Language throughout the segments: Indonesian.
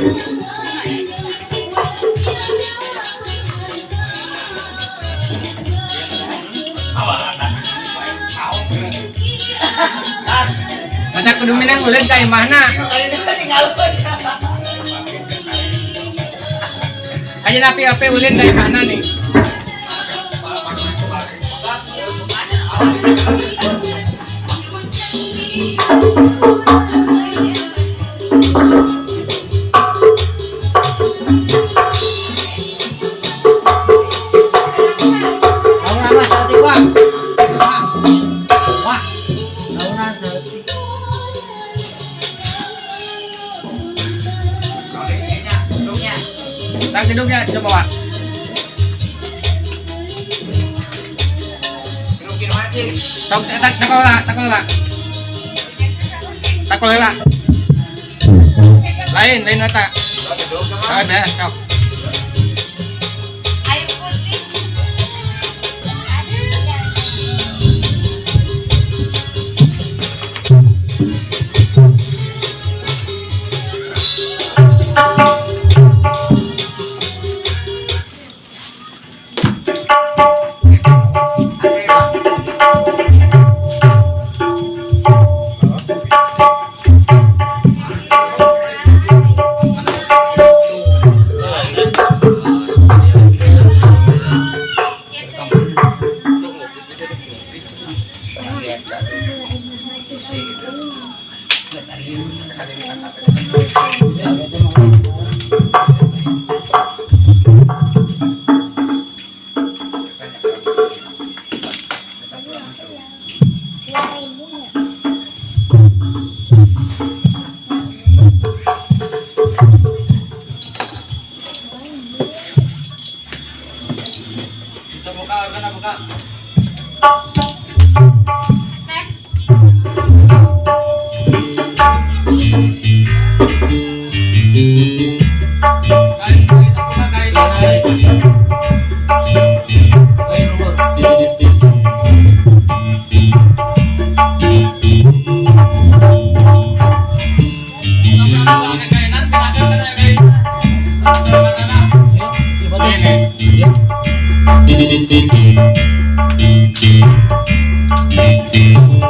Mata kudu minang ulin ka imahna. Ayo napi api ulin dari mana nih? Nauna duduknya coba Wak. Tak tak tak tak lah, tak lah. Tak lah. Lain, lain. Ada, kau. Air Thank you. Thank you.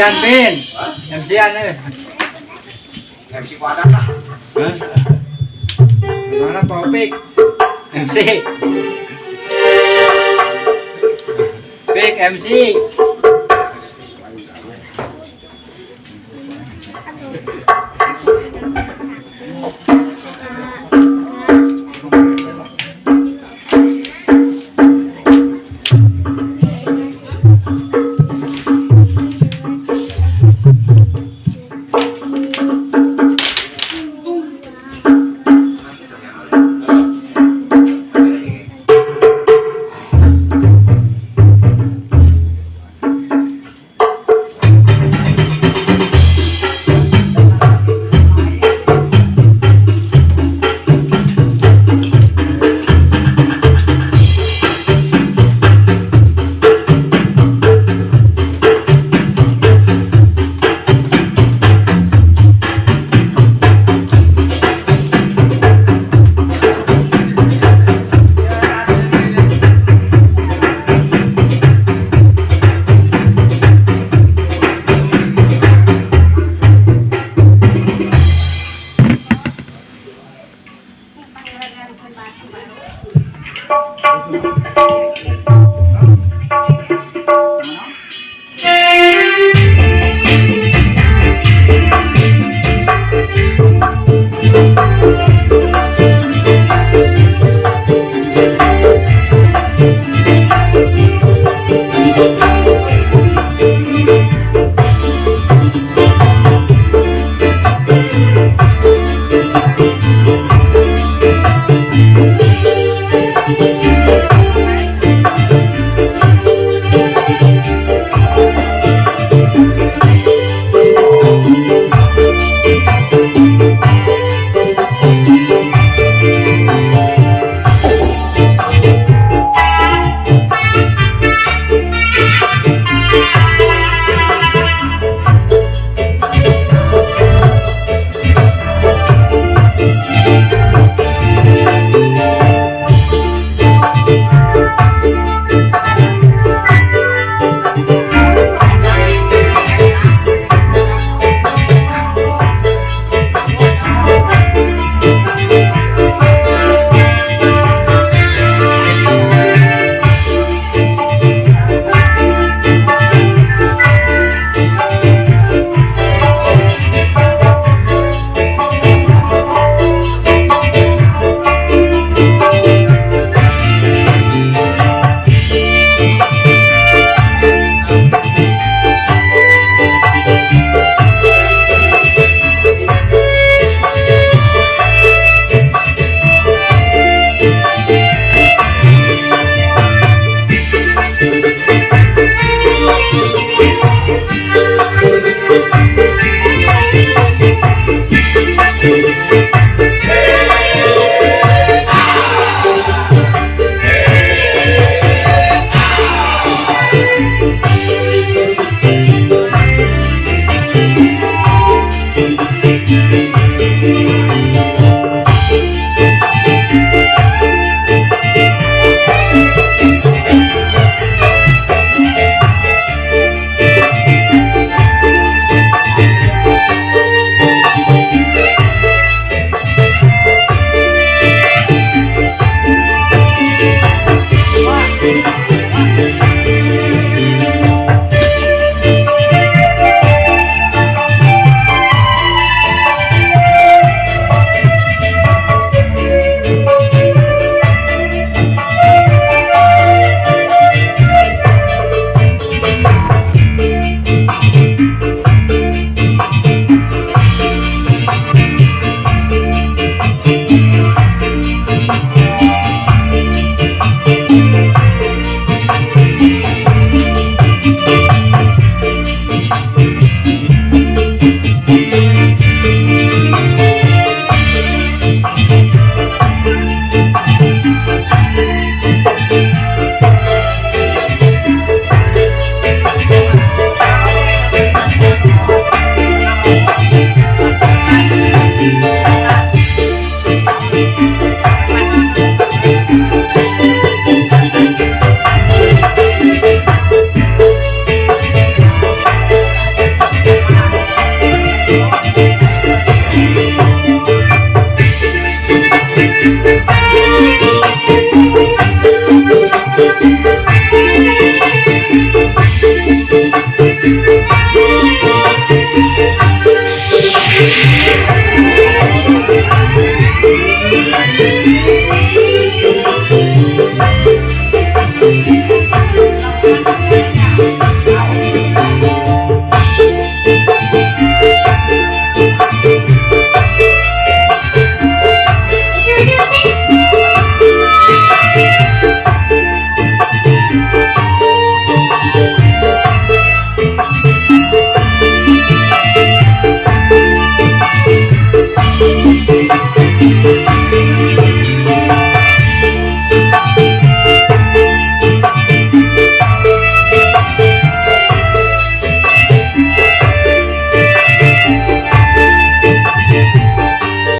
Yan pin. MC Yan ơi. MC Wadah. Hah? Mana topik? MC. Pik MC.